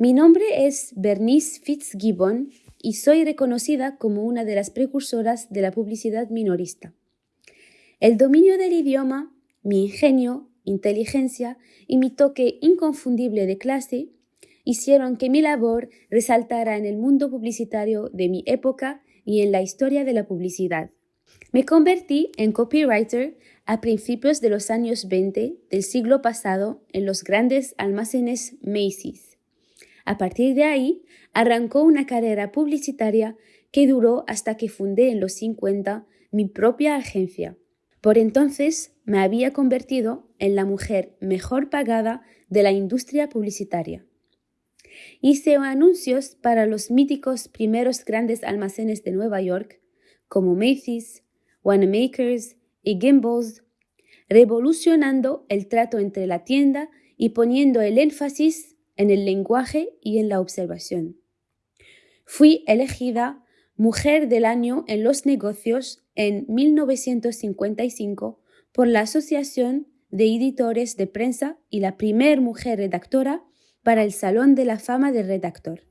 Mi nombre es Bernice Fitzgibbon y soy reconocida como una de las precursoras de la publicidad minorista. El dominio del idioma, mi ingenio, inteligencia y mi toque inconfundible de clase hicieron que mi labor resaltara en el mundo publicitario de mi época y en la historia de la publicidad. Me convertí en copywriter a principios de los años 20 del siglo pasado en los grandes almacenes Macy's. A partir de ahí, arrancó una carrera publicitaria que duró hasta que fundé en los 50 mi propia agencia. Por entonces me había convertido en la mujer mejor pagada de la industria publicitaria. Hice anuncios para los míticos primeros grandes almacenes de Nueva York, como Macy's, Wanamaker's y Gimbals, revolucionando el trato entre la tienda y poniendo el énfasis en el lenguaje y en la observación. Fui elegida Mujer del Año en los Negocios en 1955 por la Asociación de Editores de Prensa y la primer mujer redactora para el Salón de la Fama del Redactor.